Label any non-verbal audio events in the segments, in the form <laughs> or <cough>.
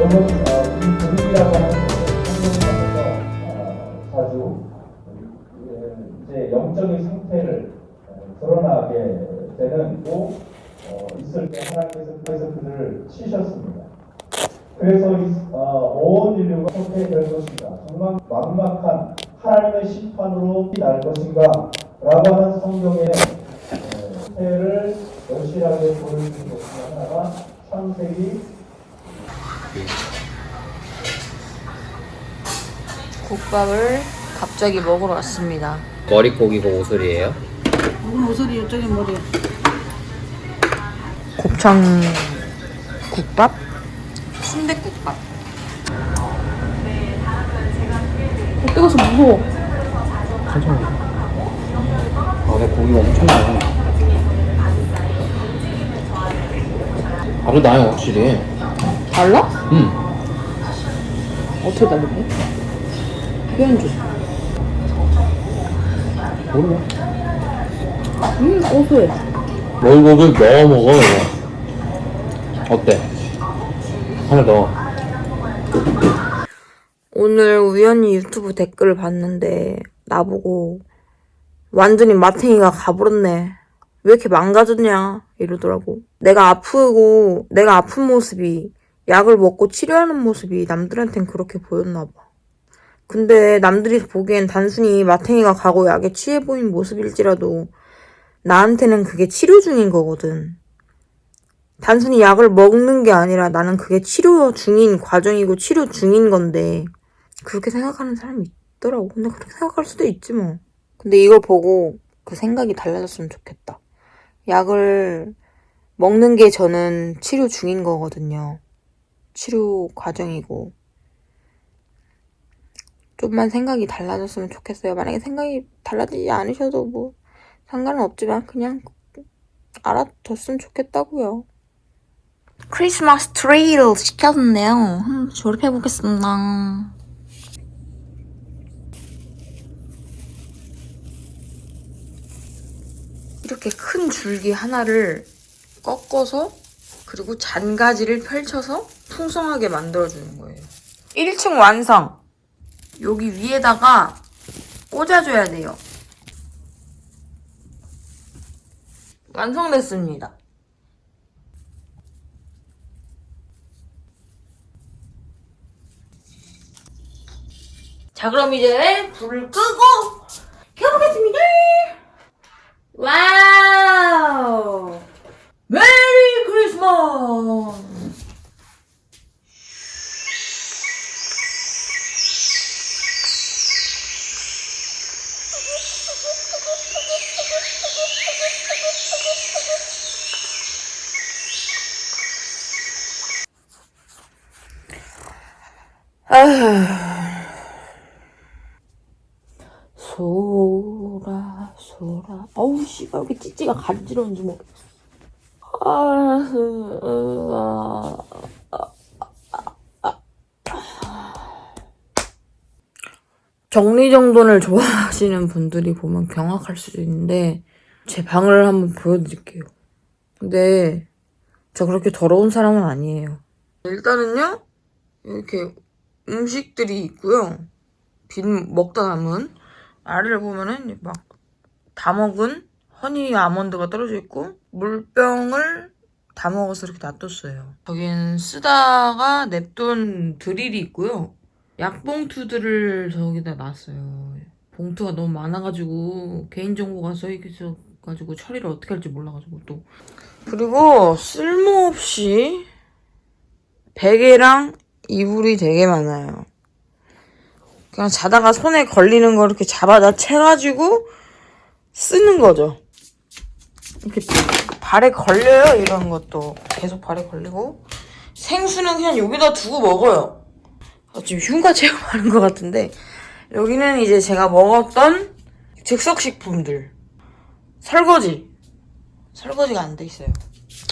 어, 이 분위기라고 하는 환경에서 어, 자주 예, 이제 영적인 상태를 어, 드러나게 되는 또 어, 있을 때 하나님께서 그래서 그들을 치셨습니다. 그래서 이, 어, 온 인류가 어떻게 될 것인가 정말 막막한 하나님의 심판으로 날 것인가 라고 하는 성경의 어, 태를 여실하게 보여주는 것 중에 하나가 창세기 국밥을 갑자기 먹으러 왔습니다. 머릿고기고? 무슨 모서리 이쪽에 머리 곱창 국밥? 순대국밥. 뜨거워서 무서워. 천천히. 아, 내 고기가 엄청 많아. 아주 나요, 확실히. 달라? 응. 어떻게 다른데? 표현 좀. 모르네. 음, 고소해. 머릿고기 넣어 먹어, 이거. 어때? 하나 넣어. 오늘 우연히 유튜브 댓글을 봤는데 나보고 완전히 마탱이가 가버렸네. 왜 이렇게 망가졌냐 이러더라고. 내가 아프고 내가 아픈 모습이 약을 먹고 치료하는 모습이 남들한텐 그렇게 보였나 봐. 근데 남들이 보기엔 단순히 마탱이가 가고 약에 취해 보인 모습일지라도 나한테는 그게 치료 중인 거거든. 단순히 약을 먹는 게 아니라 나는 그게 치료 중인 과정이고 치료 중인 건데 그렇게 생각하는 사람이 있더라고. 근데 그렇게 생각할 수도 있지 뭐. 근데 이걸 보고 그 생각이 달라졌으면 좋겠다. 약을 먹는 게 저는 치료 중인 거거든요. 치료 과정이고. 좀만 생각이 달라졌으면 좋겠어요. 만약에 생각이 달라지지 않으셔도 뭐 상관은 없지만 그냥 알아뒀으면 좋겠다고요. 크리스마스 트리를 시켰는데요. 한번 조립해 보겠습니다. 이렇게 큰 줄기 하나를 꺾어서 그리고 잔가지를 펼쳐서 풍성하게 만들어주는 거예요. 1층 완성! 여기 위에다가 꽂아줘야 돼요. 완성됐습니다. 자, 그럼 이제 불을 끄고 켜보겠습니다. 와우! 메리 크리스마스! 소라 소라. 어우 씨발 왜 이렇게 찌찌가 간지러운지 모르겠어. 아, 으, 아, 정리정돈을 좋아하시는 분들이 보면 경악할 수도 있는데 제 방을 한번 보여드릴게요. 근데 저 그렇게 더러운 사람은 아니에요. 일단은요 이렇게 음식들이 있고요 빈 먹다 남은 아래를 보면은 막 다 먹은 허니 아몬드가 떨어져 있고 물병을 다 먹어서 이렇게 놔뒀어요. 저긴 쓰다가 냅둔 드릴이 있고요. 약봉투들을 저기다 놨어요. 봉투가 너무 많아가지고 개인정보가 써있어가지고 처리를 어떻게 할지 몰라가지고 또 그리고 쓸모없이 베개랑 이불이 되게 많아요. 그냥 자다가 손에 걸리는 거 이렇게 잡아다 채가지고 쓰는 거죠. 이렇게 발에 걸려요, 이런 것도. 계속 발에 걸리고. 생수는 그냥 여기다 두고 먹어요. 아, 지금 흉가 체험하는 것 같은데. 여기는 이제 제가 먹었던 즉석식품들. 설거지. 설거지가 안 돼 있어요.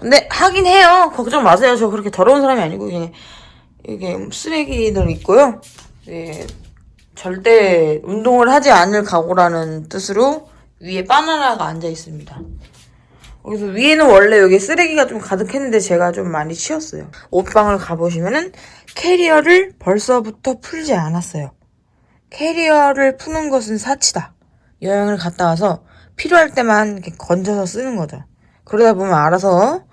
근데 하긴 해요. 걱정 마세요. 저 그렇게 더러운 사람이 아니고 그냥 이게 쓰레기들 있고요. 예, 절대 운동을 하지 않을 각오라는 뜻으로 위에 바나나가 앉아 있습니다. 그래서 위에는 원래 여기 쓰레기가 좀 가득했는데 제가 좀 많이 치웠어요. 옷방을 가보시면은 캐리어를 벌써부터 풀지 않았어요. 캐리어를 푸는 것은 사치다. 여행을 갔다 와서 필요할 때만 이렇게 건져서 쓰는 거죠. 그러다 보면 알아서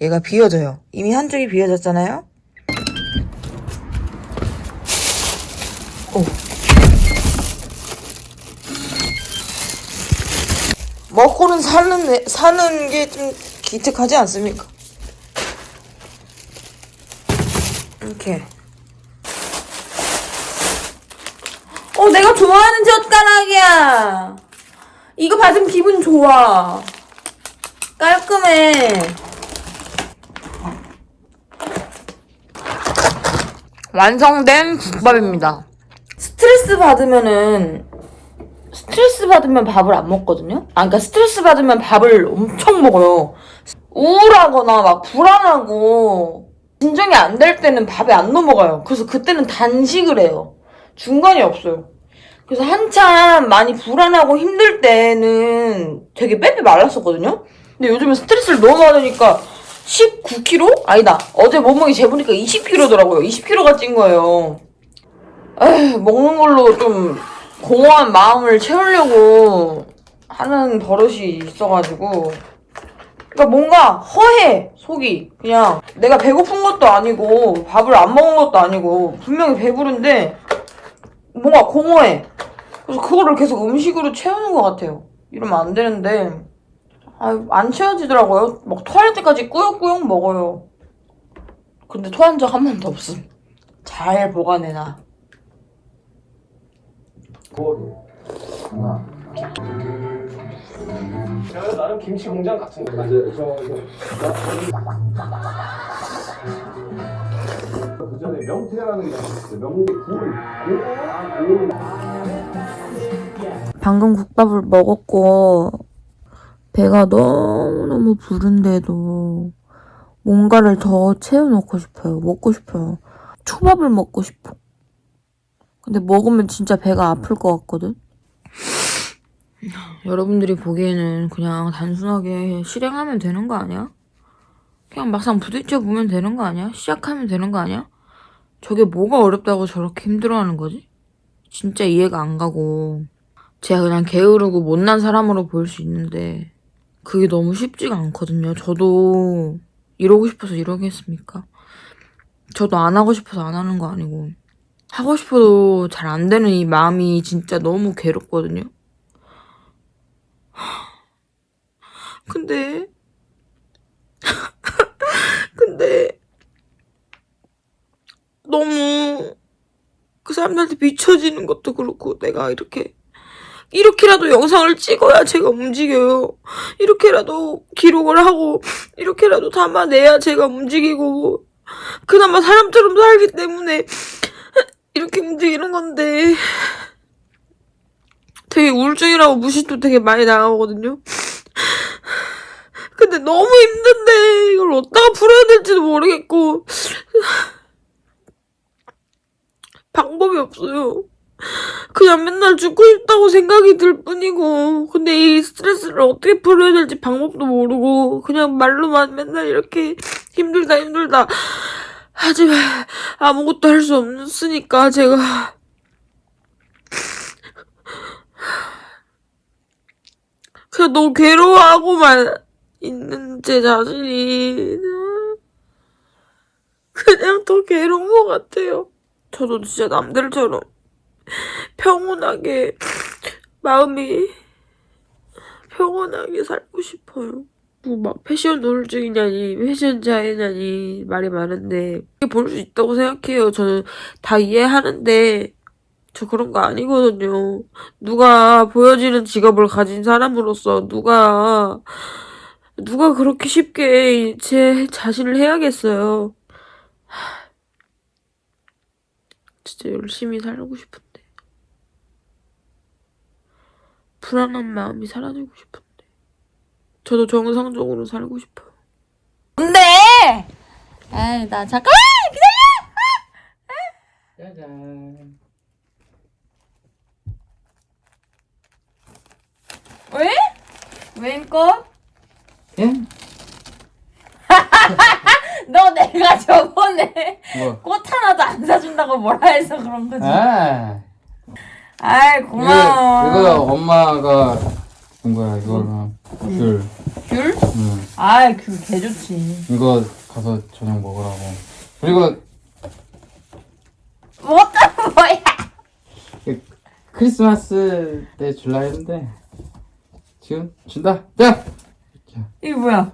얘가 비워져요. 이미 한쪽이 비워졌잖아요. 오. 먹고는 사는, 애- 사는 게 좀 기특하지 않습니까? 이렇게. 어, 내가 좋아하는 젓가락이야. 이거 받으면 기분 좋아. 깔끔해. 완성된 국밥입니다. 스트레스 받으면은 스트레스 받으면 밥을 안 먹거든요. 아, 그러니까 스트레스 받으면 밥을 엄청 먹어요. 우울하거나 막 불안하고 진정이 안 될 때는 밥에 안 넘어가요. 그래서 그때는 단식을 해요. 중간이 없어요. 그래서 한참 많이 불안하고 힘들 때는 되게 빼빼 말랐었거든요. 근데 요즘은 스트레스를 너무 받으니까 19kg? 아니다. 어제 몸무게 재보니까 20kg더라고요. 20kg가 찐 거예요. 에휴, 먹는 걸로 좀 공허한 마음을 채우려고 하는 버릇이 있어가지고. 그러니까 뭔가 허해, 속이. 그냥 내가 배고픈 것도 아니고, 밥을 안 먹은 것도 아니고, 분명히 배부른데, 뭔가 공허해. 그래서 그거를 계속 음식으로 채우는 것 같아요. 이러면 안 되는데, 아, 안 채워지더라고요. 막 토할 때까지 꾸역꾸역 먹어요. 근데 토한 적 한 번도 없음. 잘 보관해놔. 제가 나름 김치 공장 같은 거 맞아요. 저, 그 전에 명태라는 게 있었어요. 명태 굴. 방금 국밥을 먹었고 배가 너무너무 부른데도 뭔가를 더 채워놓고 싶어요. 먹고 싶어요. 초밥을 먹고 싶어. 근데 먹으면 진짜 배가 아플 것 같거든. <laughs> 여러분들이 보기에는 그냥 단순하게 실행하면 되는 거 아니야? 그냥 막상 부딪혀 보면 되는 거 아니야? 시작하면 되는 거 아니야? 저게 뭐가 어렵다고 저렇게 힘들어하는 거지? 진짜 이해가 안 가고 제가 그냥 게으르고 못난 사람으로 보일 수 있는데 그게 너무 쉽지가 않거든요. 저도 이러고 싶어서 이러겠습니까? 저도 안 하고 싶어서 안 하는 거 아니고 하고 싶어도 잘 안 되는 이 마음이 진짜 너무 괴롭거든요. 근데 <laughs> 근데 너무 그 사람들한테 비춰지는 것도 그렇고 내가 이렇게 이렇게라도 영상을 찍어야 제가 움직여요. 이렇게라도 기록을 하고 이렇게라도 담아내야 제가 움직이고 그나마 사람처럼 살기 때문에 이렇게 움직이는 건데. 되게 우울증이라고 무시도 되게 많이 나가거든요. 근데 너무 힘든데 이걸 어디다가 풀어야 될지도 모르겠고. 방법이 없어요. 그냥 맨날 죽고 싶다고 생각이 들 뿐이고. 근데 이 스트레스를 어떻게 풀어야 될지 방법도 모르고. 그냥 말로만 맨날 이렇게 힘들다 힘들다 하지만 아무것도 할 수 없으니까 제가 그냥 너무 괴로워하고만 있는 제 자신이 그냥 더 괴로운 것 같아요. 저도 진짜 남들처럼 평온하게 마음이 평온하게 살고 싶어요. 뭐막 패션 우울증이냐니 패션 자해냐니 말이 많은데 볼수 있다고 생각해요. 저는 다 이해하는데 저 그런 거 아니거든요. 누가 보여지는 직업을 가진 사람으로서 누가 누가 그렇게 쉽게 제 자신을 해야겠어요. 하, 진짜 열심히 살고 싶은데 불안한 마음이 사라지고 싶은데 저도 정상적으로 살고 싶어요. 근데 에이 나 잠깐 짜잔. 왜? 왜일까? 예? <laughs> 너 내가 저번에 뭐? 꽃 하나도 안 사준다고 뭐라 해서 그런 거지. 아 아이 고마워. 이거 엄마가 준 거야 이거랑 귤 귤? 응. 아이 귤 개좋지. 이거 가서 저녁 먹으라고 그리고 뭐가 뭐야? 크리스마스 때 줄라 했는데 지금 준다 자 이게 뭐야?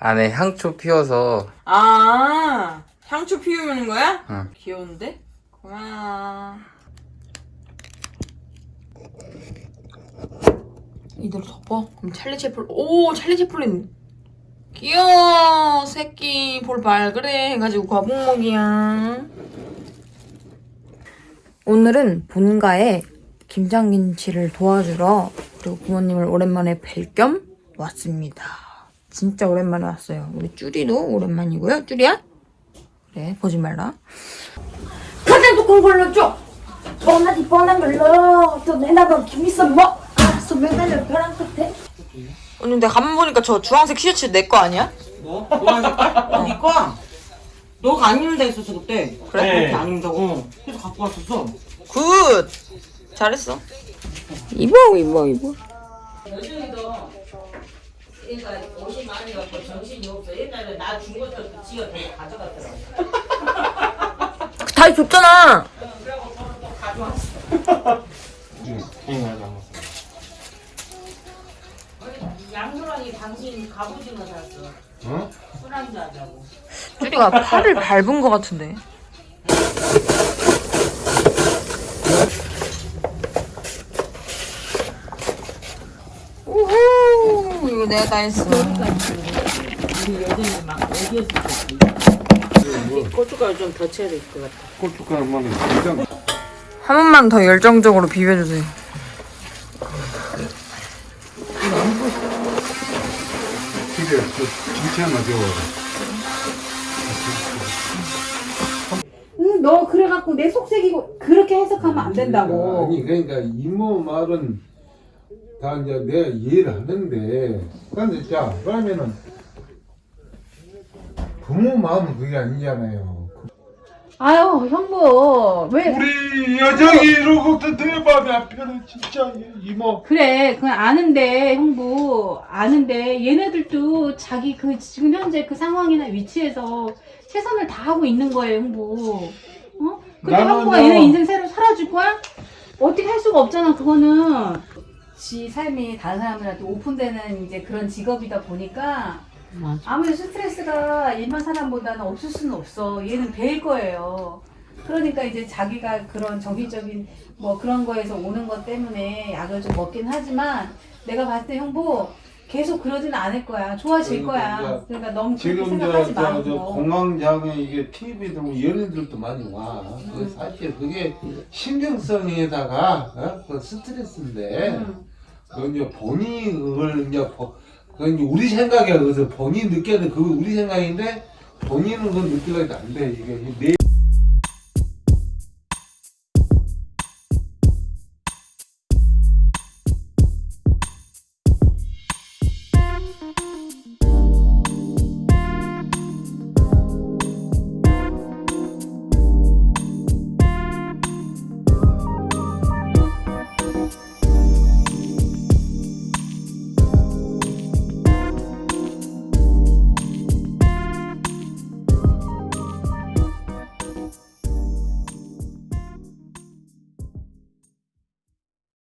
안에 향초 피워서 아 향초 피우는 거야? 응. 귀여운데? 고마워. 이대로 덮어? 그럼 찰리 채플 오 찰리 채플린. 귀여워 새끼. 볼 발 그래. 해가지고 거북목이야. 오늘은 본가에 김장김치를 도와주러 그리고 부모님을 오랜만에 뵐 겸 왔습니다. 진짜 오랜만에 왔어요. 우리 쭈리도 오랜만이고요. 쭈리야? 그래 보지 말라. 가장 두꺼운 걸로 줘. 뻔하지 뻔한 걸로. 또 내나봐 김있어 뭐 알았어 매달려 벼랑 끝에 언니 근데 가만 보니까 저 주황색 티셔츠 내 거 아니야? 뭐? 노란 색깔? 어, 니 거야. 너가 안 입는다 했었어, 그때. 그래? 그렇게 안 입는다고. 어. 그래서 갖고 왔었어. good 잘했어 입어 입어 입어 그러니까 옷이 많이 갖고 정신이 없어. 옛날에 나 준 것도 지가 되게 가져갔더라고. 다 줬잖아 양소랑이 갑오징어 샀어. 어? 술안주 하자고. 쭈리가 팔을 밟은 거 같은데 우후 이거 내가 다 했어 우리 여전히 막 어디에서 샀지? 고춧가루 좀더 쳐야 될 것 같아. 고춧가루만 한 번만 더 열정적으로 비벼주세요 집에 그 김치 하나 줘. 응, 너 그래갖고 내 속색이고 그렇게 해석하면 안 된다고. 아니 그러니까 이모 말은 다 이제 내가 이해를 하는데 근데 자 그러면은 부모 마음은 그게 아니잖아요. 아유 형부 왜 우리 여정이 이러고 내 마음이 안 편해 진짜 이모. 그래 그건 아는데 형부 아는데 얘네들도 자기 그 지금 현재 그 상황이나 위치에서 최선을 다하고 있는 거예요 형부. 어? 근데 나는 형부가 뭐- 얘네 인생 새로 살아줄 거야? 어떻게 할 수가 없잖아 그거는. 지 삶이 다른 사람들한테 오픈되는 이제 그런 직업이다 보니까 맞아. 아무래도 스트레스가 일반 사람보다는 없을 수는 없어. 얘는 배일 거예요. 그러니까 이제 자기가 그런 정신적인 뭐 그런 거에서 오는 것 때문에 약을 좀 먹긴 하지만 내가 봤을 때 형부 계속 그러지는 않을 거야. 좋아질 그러니까 거야. 그러니까 너무 그렇게 지금 생각하지 저, 말고. 공황장애 이게 TV도 뭐 연예들도 많이 와. 그 사실 그게 신경성에다가 어? 그 스트레스인데 음. 그 이제 그걸 이제 보- 그 이제 우리 생각에 그래서 본인 느껴야 돼. 그거 우리 생각인데 본인은 그걸 느끼려도 안 돼. 이게 내